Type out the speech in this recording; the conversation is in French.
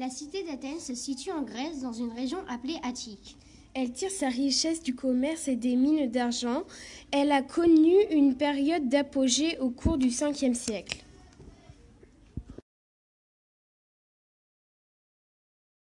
La cité d'Athènes se situe en Grèce dans une région appelée Attique. Elle tire sa richesse du commerce et des mines d'argent. Elle a connu une période d'apogée au cours du 5e siècle.